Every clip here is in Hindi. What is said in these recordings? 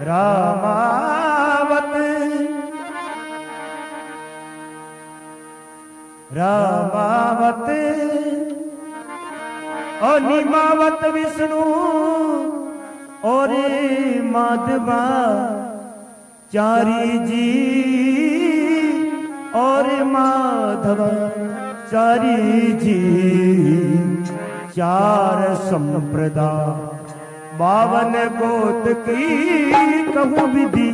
रामावत। रामावत। और निमावत विष्णु। और माधवा। चारी जी। और माधव। चारी जी। चार संप्रदाय बावन गोत की कहूँ विधि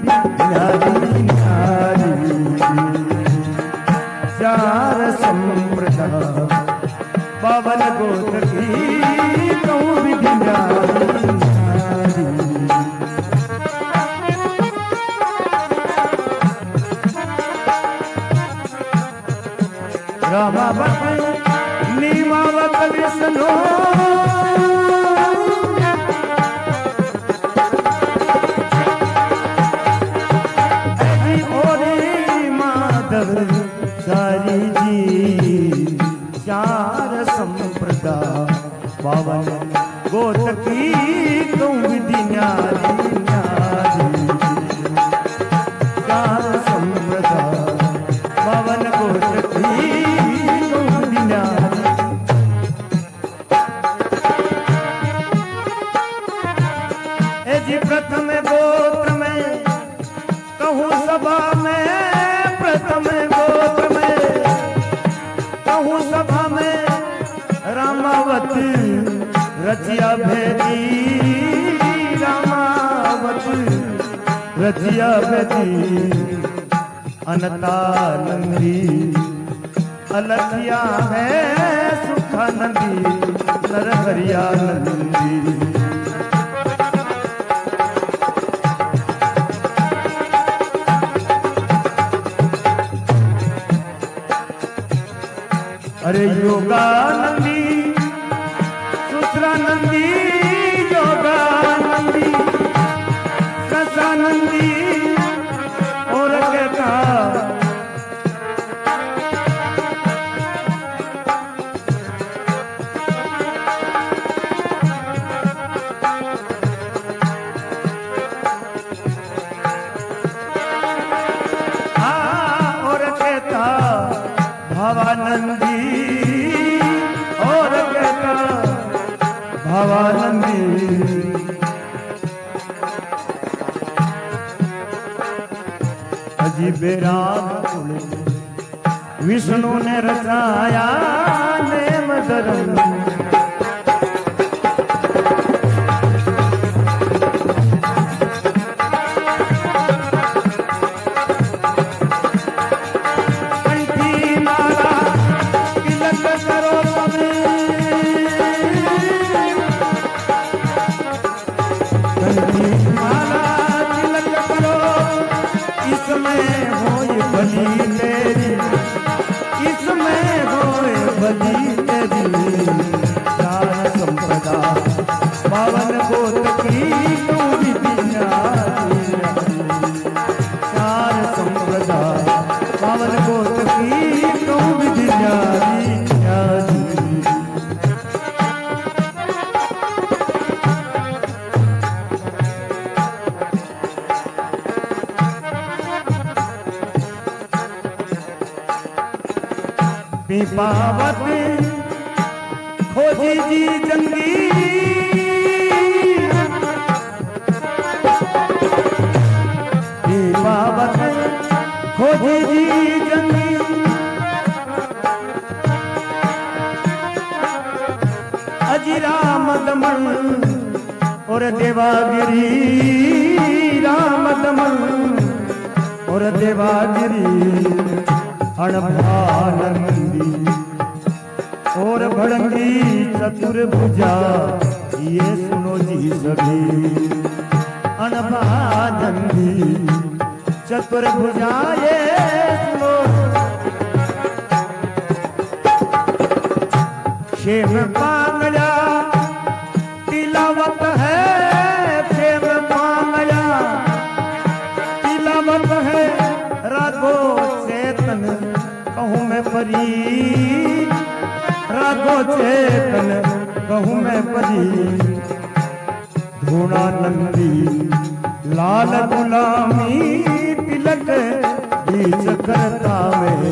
चार संप्रदाय, बावन गोत की कहूँ विधि नारी नीमावत विष्णु। है सुखानंदी नरहरिया नंदी। अरे योगानंदी विष्णु ने रचाया नेम धर्म पिपावत खोजी जी जंगी। पिपावत खोजी जी जंगी। अजी राम दमन और देवागिरी। राम दमन और देवागिरी। अणभानंदी और भड़ंगी चतुर्भुजा ये सुनो जी सभी अणभानंदी चतुर्भुजा ये सुनो शेम पांगला परी रागो चेतन कहूँ मैं परी धूणा नंदी, लाल गुलामी, तिलक करता में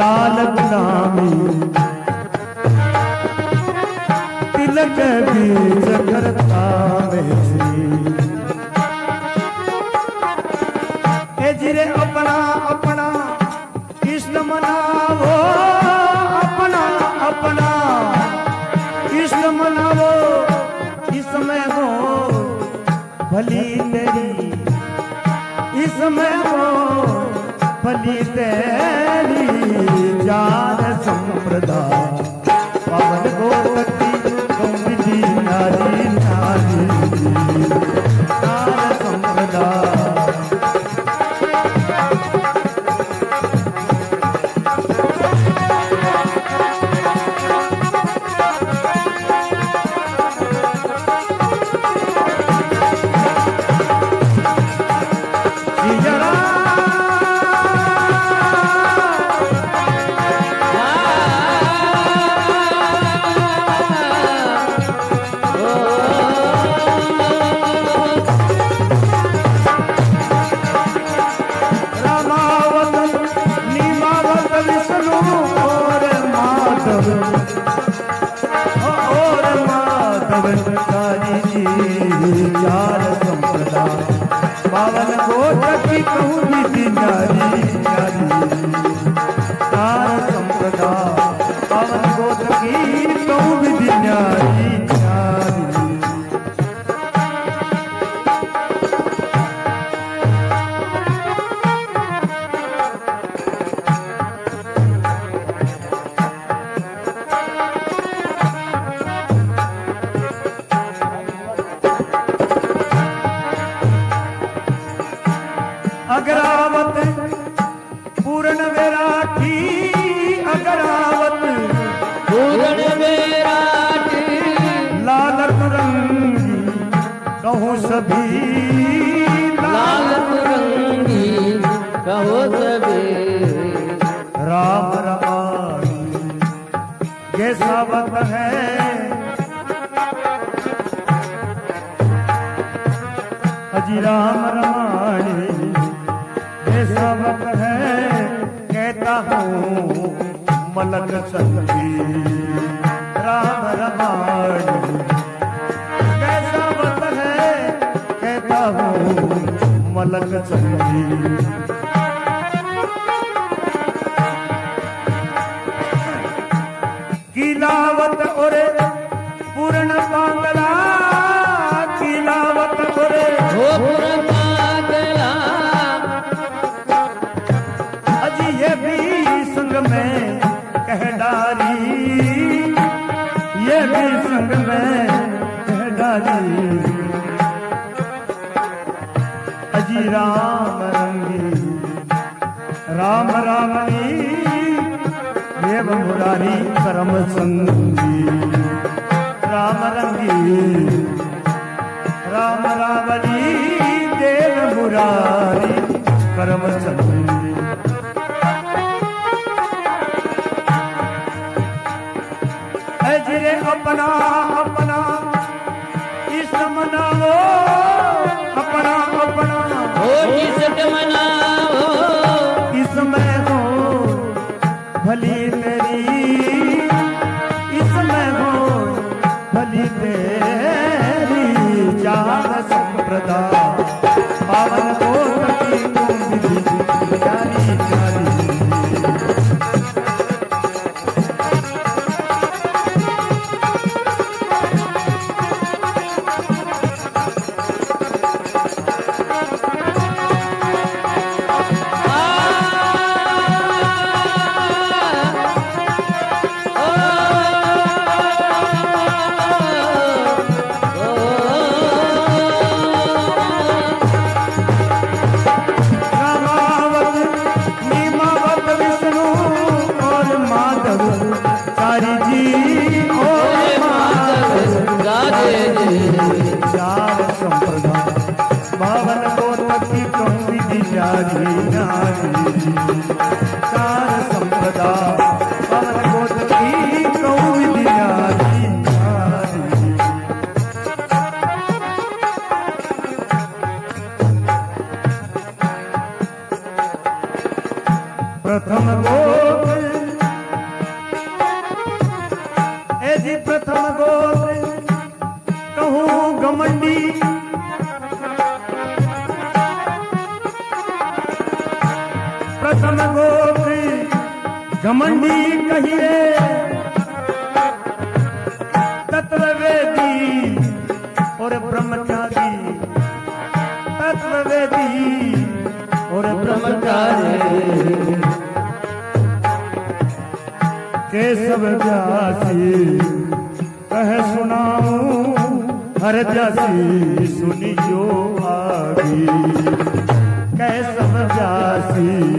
लाल गुलामी। तिलक बीच करता में जा भगवंतारी जी विचार संपदा। पावन को प्रभु बातें मलक चंदी किलावत ओरे पूर्ण बांगला। किलावत ओरे पूर्ण राम रंगी। राम रामी देव मुरारी करम संगी। राम रंगी, राम रावणी, देव मुरारी करम संगी। You. प्रथम गोत्री घमंडी कहिए। तत्ववेदी और ब्रह्मचारी, तत्ववेदी और ब्रह्मचारी। केशव जासी कह सुनाऊ, हर जासी सुनियो आगे कैसव जासी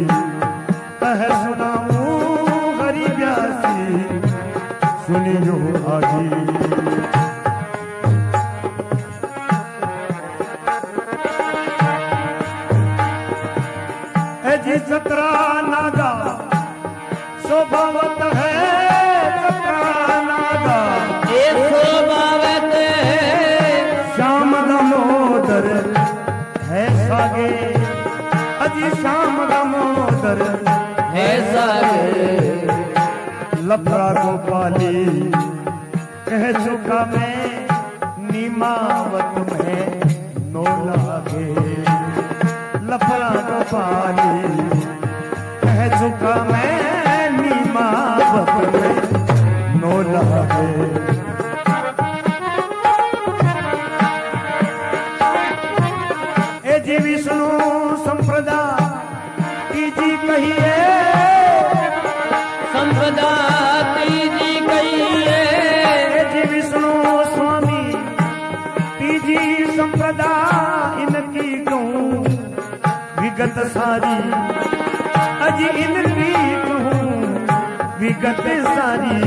সারি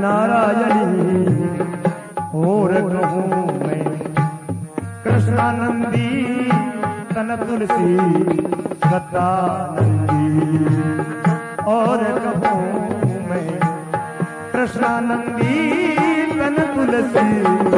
नारायणी और कहूँ मैं कृष्णानंदी तन तुलसी सतानंदी और कहूँ मैं कृष्णानंदी तन तुलसी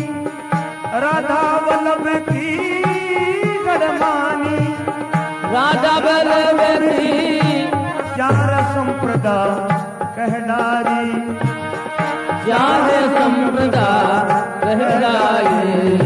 अबल मेरी चार संप्रदा कहनारी चार संप्रदा कहनारी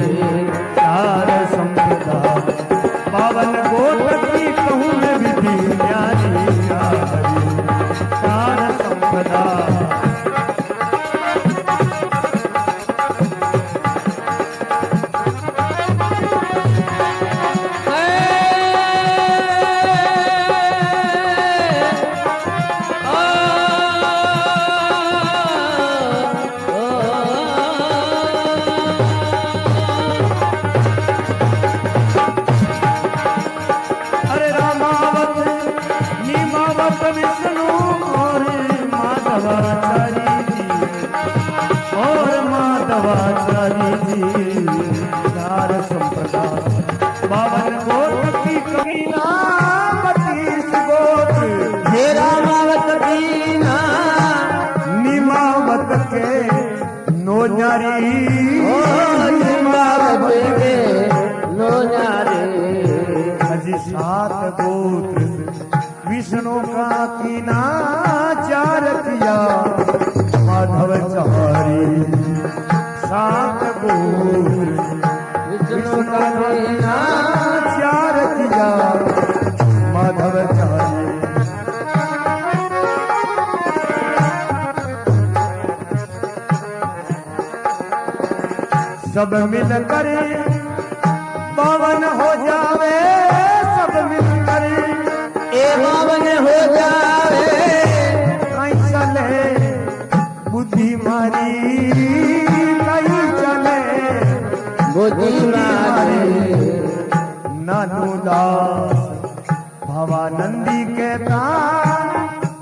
Papa Vishnu सब मिल कर पवन हो जावे सब मिल कर। ए पवन हो जावे। चले बुद्धि मारी कहीं चले। बुद्धि मारी नानू दास भवानंदी कहता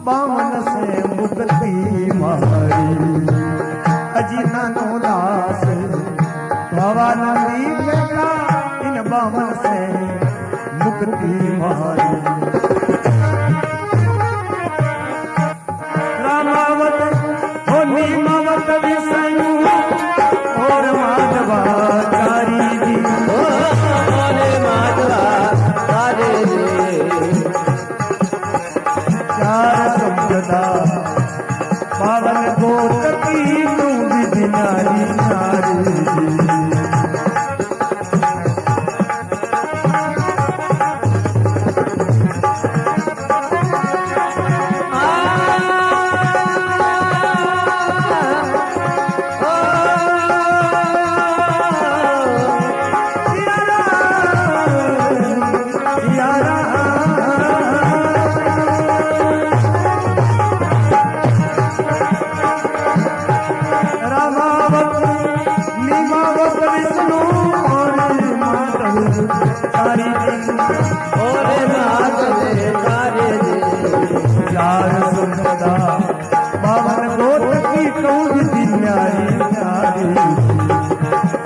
बावन से मुक्ति मारी।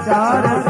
चार